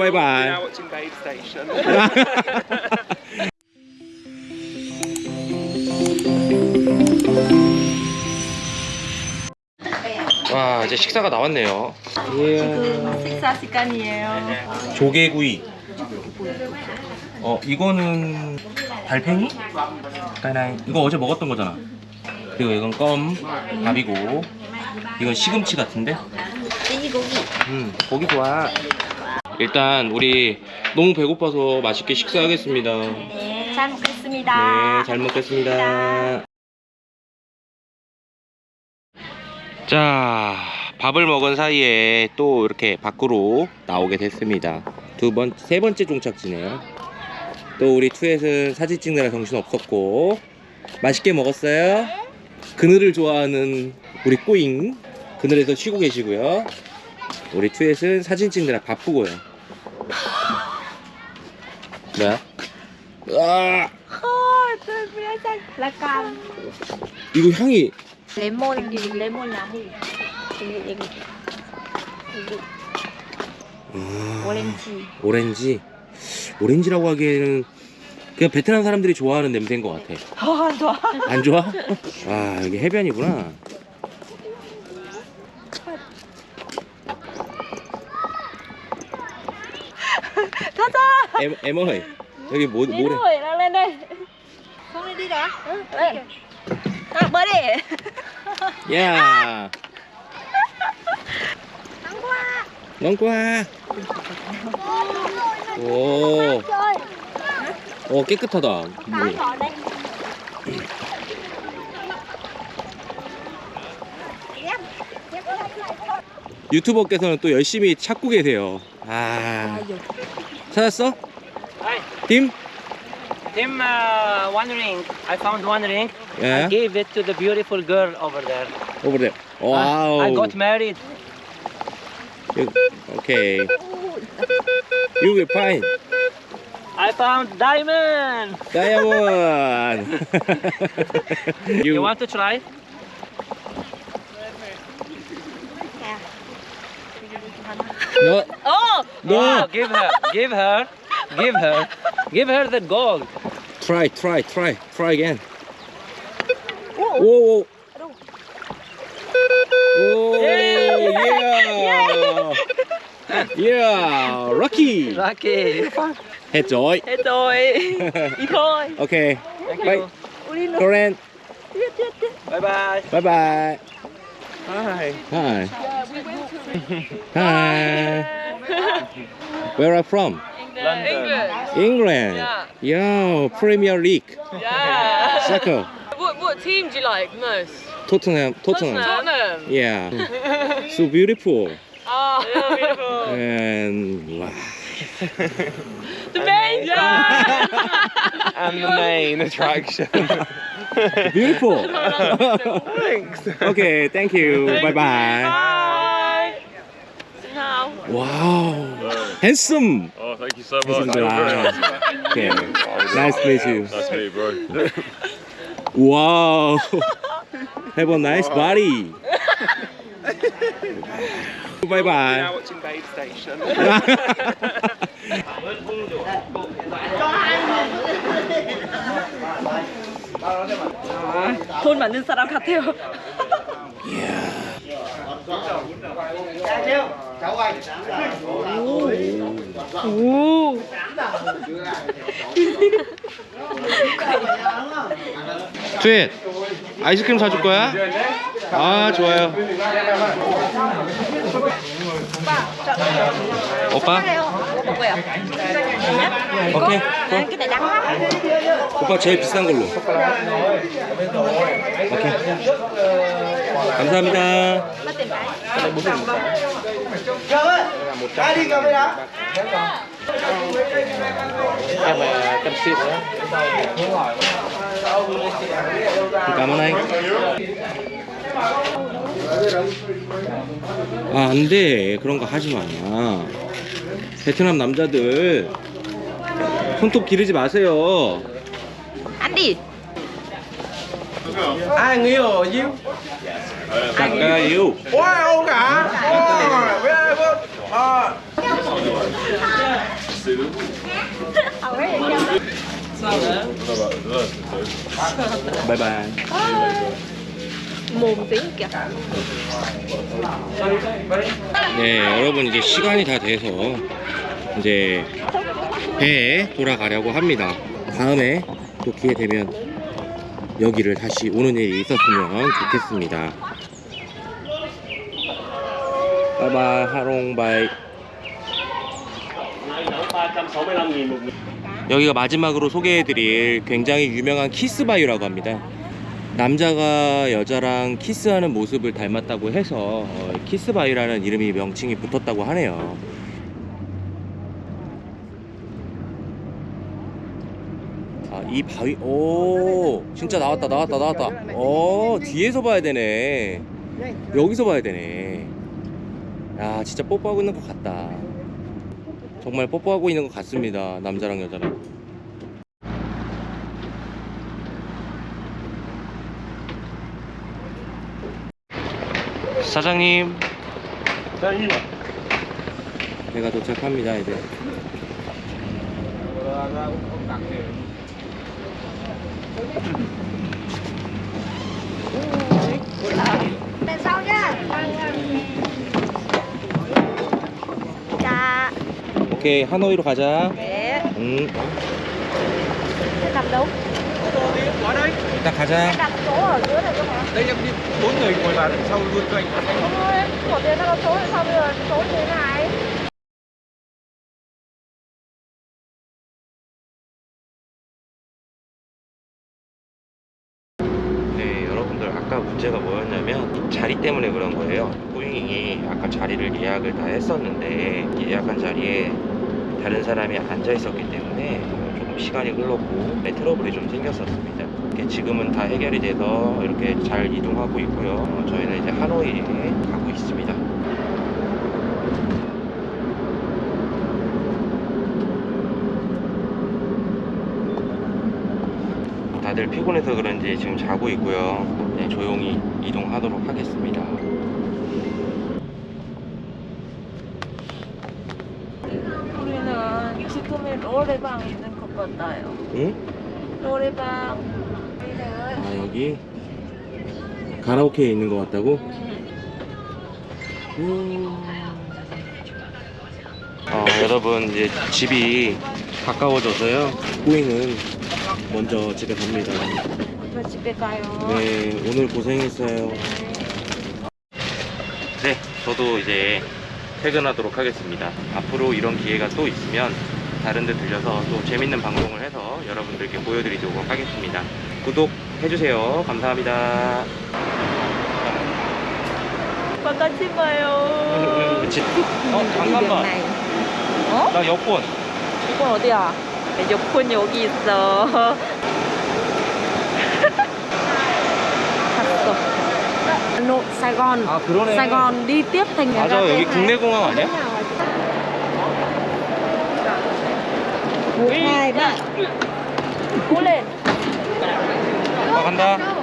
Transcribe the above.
bye bye. Now watching Babe Station. 와 이제 식사가 나왔네요. 이야. 식사 시간이에요. 조개구이. 어 이거는 달팽이? 까나이. 이거 어제 먹었던 거잖아. 그리고 이건 껌, 밥이고. 이건 시금치 같은데? 돼지고기. 음 고기 좋아. 일단 우리 너무 배고파서 맛있게 식사하겠습니다. 네, 잘 먹겠습니다. 네, 잘 먹겠습니다. 자, 밥을 먹은 사이에 또 이렇게 밖으로 나오게 됐습니다. 두 번, 세 번째 종착지네요. 또 우리 투엣은 사진 찍느라 정신 없었고, 맛있게 먹었어요? 그늘을 좋아하는 우리 꼬잉, 그늘에서 쉬고 계시고요. 우리 투엣은 사진 찍느라 바쁘고요. 뭐야? 저 뭐야, 약간 이거 향이 레몬, 레몬 나무. 여기, 여기, 여기 아, 오렌지. 오렌지 오렌지라고 하기에는 그냥 베트남 사람들이 좋아하는 냄새인 것 같아 어, 안 좋아. 안 좋아? 아 여기 해변이구나 가자. Em em ơi 여기 뭐 đi 뭐래 rồi, đang lên đây. Không đi đi đã. Lên. À, bơi đi. 야 Nắng quá. 넌꼬아 오, Chơi. 오 깨끗하다 물이. đây. Đây. 유튜버께서는 또 열심히 찾고 계세요 아 찾았어? Hi. Tim? Tim, uh, one ring. I found one ring. Yeah. I gave it to the beautiful girl over there. Over there. Uh, wow. I, I got married. Okay. You will find. I found diamond. Diamond. you, you want to try? No. Oh! No. Wow, give her. Give her give her, give her the gold. Try, try, try, try again. Whoa, whoa. Oh, yeah. Yeah, Rocky. Lucky. Hết rồi. Hết rồi. Đi thôi. Okay. Thank Bye. you. Uli nữa. Korean. Tiếp, tiếp, tiếp. Bye bye. Bye bye. Hi. Hi. Hi. Where are you from? London. England. Yeah. Yeah, Premier League. Yeah. Soccer. what what team do you like most? Tottenham. Tottenham. Tottenham. Yeah. So beautiful. Oh, beautiful. And wow. the main. Yeah. And the main attraction. Beautiful. Thanks. okay, thank you. Bye bye. Bye. So now. Wow. Handsome. Oh, thank you so much. Handsome. Okay. Nice to meet you. Nice to meet you, bro. Wow. Have a nice body. Bye Now bye. watching Babe Station. 돈 많은 사람 같아요. 오. 트윗 아이스크림 사줄 거야? 아 좋아요. 오빠? 뭐 먹어요? 오케이. này đắng lắm. 오빠 제일 비싼 걸로. 오케이. 감사합니다. Cảm ơn anh. 아, 안 돼. 그런 거 하지 마. 베트남 남자들 손톱 기르지 마세요 안디 ai người ở you ai người ở you ôi ông cả ôi very good ờ bye bye, bye. 네, 여러분 이제 시간이 다 돼서 이제 배에 돌아가려고 합니다. 다음에 또 기회 되면 여기를 다시 오는 일이 있었으면 좋겠습니다. 바이바이, 하롱바이. 여기가 마지막으로 소개해드릴 굉장히 유명한 키스바위라고 합니다. 남자가 여자랑 키스하는 모습을 닮았다고 해서 어, 키스바위라는 이름이 명칭이 붙었다고 하네요. 아, 이 바위, 오, 진짜 나왔다, 나왔다, 나왔다. 어, 뒤에서 봐야 되네. 여기서 봐야 되네. 야, 진짜 뽀뽀하고 있는 것 같다. 정말 뽀뽀하고 있는 것 같습니다. 남자랑 여자랑. 사장님. 배가 도착합니다, 이제. Dạ 오케이, 하노이로 가자. Để đặt đâu 일단 가자. Đặt chỗ ở dưới này cơ mà Đây em đi bốn người ngồi vào đằng sau luôn cho anh. Không ơi Của tiền nó có số thì sao bây giờ số như thế này 네, 여러분들 아까 문제가 뭐였냐면 자리 때문에 그런 거예요. 꾸잉이 아까 자리를 예약을 다 했었는데 예약한 자리에 다른 사람이 앉아 있었기 때문에 조금 시간이 흘렀고 네, 트러블이 좀 생겼었습니다. 지금은 다 해결이 돼서 이렇게 잘 이동하고 있고요. 어, 저희는 이제 하노이에 가고 있습니다. 다들 피곤해서 그런지 지금 자고 있고요. 네, 조용히 이동하도록 하겠습니다. 우리는 지금의 노래방 있는 것 같아요. 응? 노래방. 아 여기 가라오케에 있는 것 같다고? 음. 아 여러분 이제 집이 가까워져서요. 꼬잉은 먼저 집에 갑니다. 저 집에 가요. 네 오늘 고생했어요. 네 저도 이제 퇴근하도록 하겠습니다. 앞으로 이런 기회가 또 있으면 다른 데 들려서 또 재밌는 방송을 해서 여러분들께 보여드리도록 하겠습니다. 구독 해주세요. 감사합니다. 바깥이 봐요. 그치? 어, 잠깐만. 어? 나 여권. 이건 어디야? 여권 여기 있어. 갔어. Hà Nội, Sài Gòn 아, 그러네. Sài Gòn đi tiếp thành 맞아, 여기 국내 공항 아니야? một hai ba cố lên. 아, 간다.